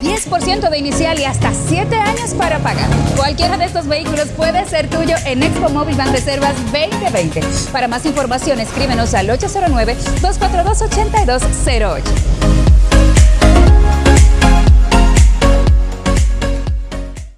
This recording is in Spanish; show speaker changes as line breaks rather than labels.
10% de inicial y hasta 7 años para pagar. Cualquiera de estos vehículos puede ser tuyo en Expo Móvil Reservas 2020. Para más información, escríbenos al 809-242-8208.